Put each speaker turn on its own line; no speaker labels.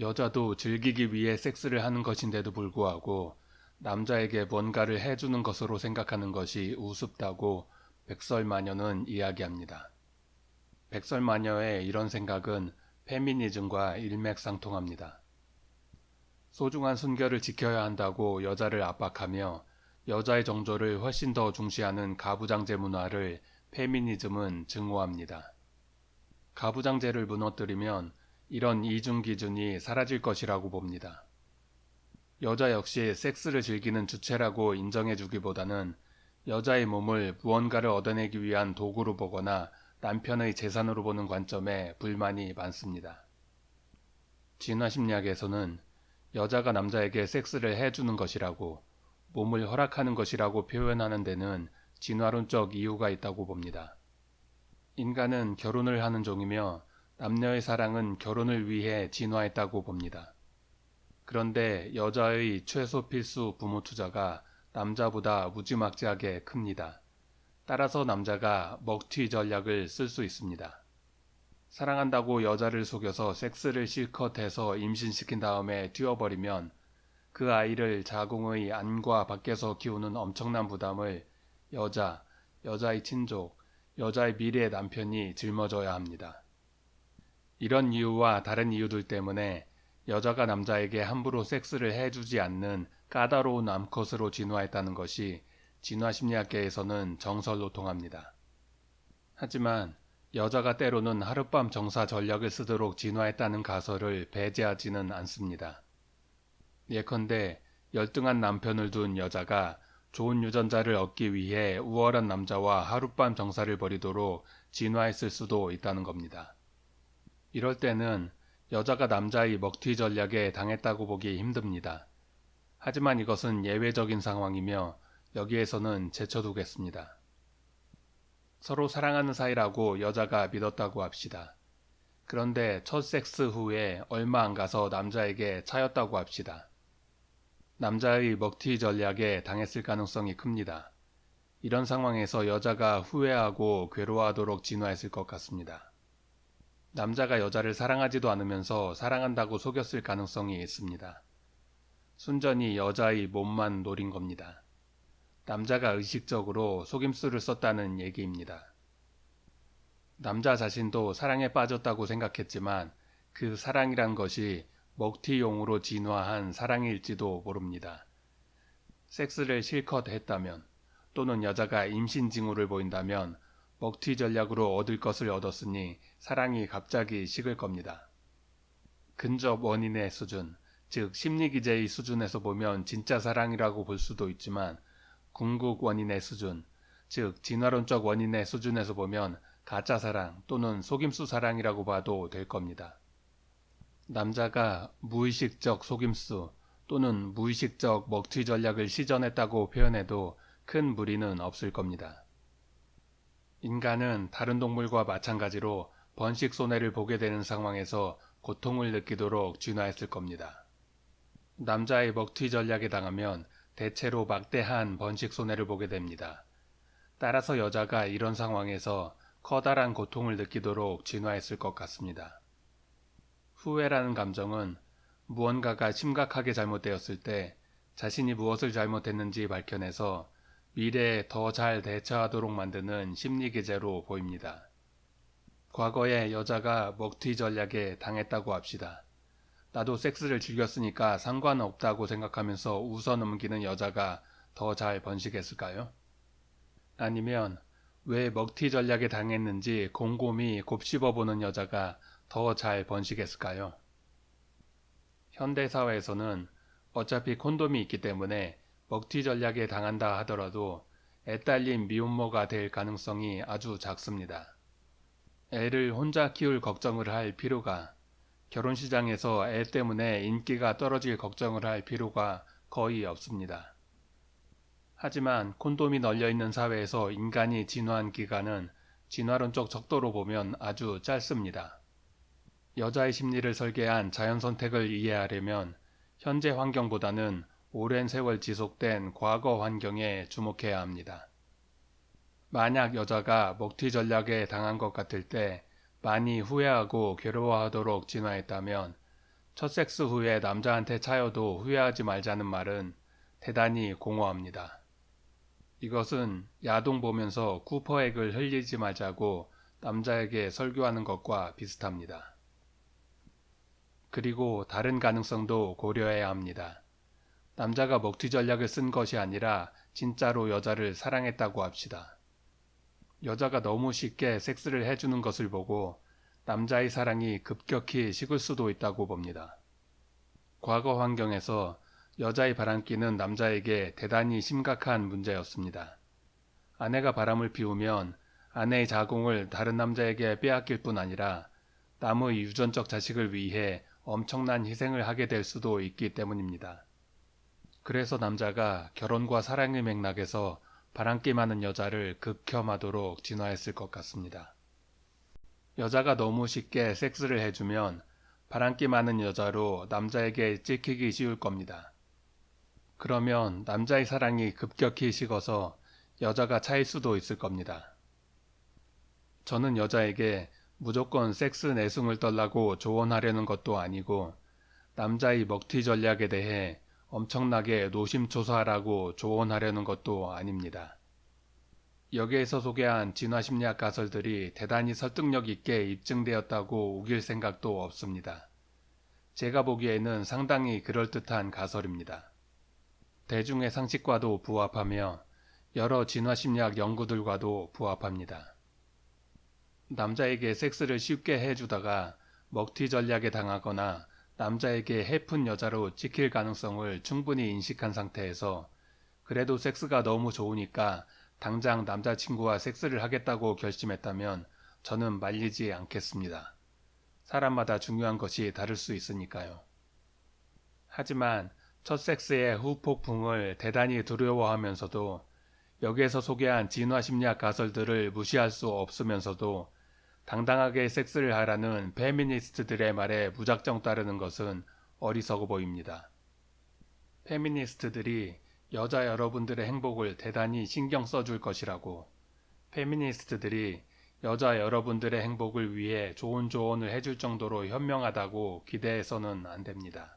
여자도 즐기기 위해 섹스를 하는 것인데도 불구하고 남자에게 뭔가를 해주는 것으로 생각하는 것이 우습다고 백설마녀는 이야기합니다. 백설마녀의 이런 생각은 페미니즘과 일맥상통합니다. 소중한 순결을 지켜야 한다고 여자를 압박하며 여자의 정조를 훨씬 더 중시하는 가부장제 문화를 페미니즘은 증오합니다. 가부장제를 무너뜨리면 이런 이중 기준이 사라질 것이라고 봅니다. 여자 역시 섹스를 즐기는 주체라고 인정해주기보다는 여자의 몸을 무언가를 얻어내기 위한 도구로 보거나 남편의 재산으로 보는 관점에 불만이 많습니다. 진화심리학에서는 여자가 남자에게 섹스를 해주는 것이라고 몸을 허락하는 것이라고 표현하는 데는 진화론적 이유가 있다고 봅니다. 인간은 결혼을 하는 종이며 남녀의 사랑은 결혼을 위해 진화했다고 봅니다. 그런데 여자의 최소 필수 부모 투자가 남자보다 무지막지하게 큽니다. 따라서 남자가 먹튀 전략을 쓸 수 있습니다. 사랑한다고 여자를 속여서 섹스를 실컷 해서 임신시킨 다음에 튀어버리면 그 아이를 자궁의 안과 밖에서 키우는 엄청난 부담을 여자, 여자의 친족, 여자의 미래 남편이 짊어져야 합니다. 이런 이유와 다른 이유들 때문에 여자가 남자에게 함부로 섹스를 해주지 않는 까다로운 암컷으로 진화했다는 것이 진화심리학계에서는 정설로 통합니다. 하지만 여자가 때로는 하룻밤 정사 전략을 쓰도록 진화했다는 가설을 배제하지는 않습니다. 예컨대 열등한 남편을 둔 여자가 좋은 유전자를 얻기 위해 우월한 남자와 하룻밤 정사를 벌이도록 진화했을 수도 있다는 겁니다. 이럴 때는 여자가 남자의 먹튀 전략에 당했다고 보기 힘듭니다. 하지만 이것은 예외적인 상황이며 여기에서는 제쳐두겠습니다. 서로 사랑하는 사이라고 여자가 믿었다고 합시다. 그런데 첫 섹스 후에 얼마 안 가서 남자에게 차였다고 합시다. 남자의 먹튀 전략에 당했을 가능성이 큽니다. 이런 상황에서 여자가 후회하고 괴로워하도록 진화했을 것 같습니다. 남자가 여자를 사랑하지도 않으면서 사랑한다고 속였을 가능성이 있습니다. 순전히 여자의 몸만 노린 겁니다. 남자가 의식적으로 속임수를 썼다는 얘기입니다. 남자 자신도 사랑에 빠졌다고 생각했지만 그 사랑이란 것이 먹튀용으로 진화한 사랑일지도 모릅니다. 섹스를 실컷 했다면 또는 여자가 임신 징후를 보인다면 먹튀 전략으로 얻을 것을 얻었으니 사랑이 갑자기 식을 겁니다. 근접 원인의 수준, 즉 심리기제의 수준에서 보면 진짜 사랑이라고 볼 수도 있지만 궁극 원인의 수준, 즉 진화론적 원인의 수준에서 보면 가짜 사랑 또는 속임수 사랑이라고 봐도 될 겁니다. 남자가 무의식적 속임수 또는 무의식적 먹튀 전략을 시전했다고 표현해도 큰 무리는 없을 겁니다. 인간은 다른 동물과 마찬가지로 번식 손해를 보게 되는 상황에서 고통을 느끼도록 진화했을 겁니다. 남자의 먹튀 전략에 당하면 대체로 막대한 번식 손해를 보게 됩니다. 따라서 여자가 이런 상황에서 커다란 고통을 느끼도록 진화했을 것 같습니다. 후회라는 감정은 무언가가 심각하게 잘못되었을 때 자신이 무엇을 잘못했는지 밝혀내서 미래에 더 잘 대처하도록 만드는 심리기제로 보입니다. 과거에 여자가 먹튀 전략에 당했다고 합시다. 나도 섹스를 즐겼으니까 상관없다고 생각하면서 웃어 넘기는 여자가 더 잘 번식했을까요? 아니면 왜 먹튀 전략에 당했는지 곰곰이 곱씹어보는 여자가 더 잘 번식했을까요? 현대사회에서는 어차피 콘돔이 있기 때문에 먹튀 전략에 당한다 하더라도 애딸린 미혼모가 될 가능성이 아주 작습니다. 애를 혼자 키울 걱정을 할 필요가 결혼시장에서 애 때문에 인기가 떨어질 걱정을 할 필요가 거의 없습니다. 하지만 콘돔이 널려있는 사회에서 인간이 진화한 기간은 진화론적 척도로 보면 아주 짧습니다. 여자의 심리를 설계한 자연 선택을 이해하려면 현재 환경보다는 오랜 세월 지속된 과거 환경에 주목해야 합니다. 만약 여자가 먹튀 전략에 당한 것 같을 때 많이 후회하고 괴로워하도록 진화했다면 첫 섹스 후에 남자한테 차여도 후회하지 말자는 말은 대단히 공허합니다. 이것은 야동 보면서 쿠퍼액을 흘리지 말자고 남자에게 설교하는 것과 비슷합니다. 그리고 다른 가능성도 고려해야 합니다. 남자가 먹튀 전략을 쓴 것이 아니라 진짜로 여자를 사랑했다고 합시다. 여자가 너무 쉽게 섹스를 해주는 것을 보고 남자의 사랑이 급격히 식을 수도 있다고 봅니다. 과거 환경에서 여자의 바람기는 남자에게 대단히 심각한 문제였습니다. 아내가 바람을 피우면 아내의 자궁을 다른 남자에게 빼앗길 뿐 아니라 남의 유전적 자식을 위해 엄청난 희생을 하게 될 수도 있기 때문입니다. 그래서 남자가 결혼과 사랑의 맥락에서 바람기 많은 여자를 극혐하도록 진화했을 것 같습니다. 여자가 너무 쉽게 섹스를 해주면 바람기 많은 여자로 남자에게 찍히기 쉬울 겁니다. 그러면 남자의 사랑이 급격히 식어서 여자가 차일 수도 있을 겁니다. 저는 여자에게 무조건 섹스 내숭을 떨라고 조언하려는 것도 아니고 남자의 먹튀 전략에 대해 엄청나게 노심초사하라고 조언하려는 것도 아닙니다. 여기에서 소개한 진화심리학 가설들이 대단히 설득력 있게 입증되었다고 우길 생각도 없습니다. 제가 보기에는 상당히 그럴듯한 가설입니다. 대중의 상식과도 부합하며 여러 진화심리학 연구들과도 부합합니다. 남자에게 섹스를 쉽게 해주다가 먹튀 전략에 당하거나 남자에게 해픈 여자로 찍힐 가능성을 충분히 인식한 상태에서 그래도 섹스가 너무 좋으니까 당장 남자친구와 섹스를 하겠다고 결심했다면 저는 말리지 않겠습니다. 사람마다 중요한 것이 다를 수 있으니까요. 하지만 첫 섹스의 후폭풍을 대단히 두려워하면서도 여기에서 소개한 진화심리학 가설들을 무시할 수 없으면서도 당당하게 섹스를 하라는 페미니스트들의 말에 무작정 따르는 것은 어리석어 보입니다. 페미니스트들이 여자 여러분들의 행복을 대단히 신경 써줄 것이라고 페미니스트들이 여자 여러분들의 행복을 위해 좋은 조언을 해줄 정도로 현명하다고 기대해서는 안 됩니다.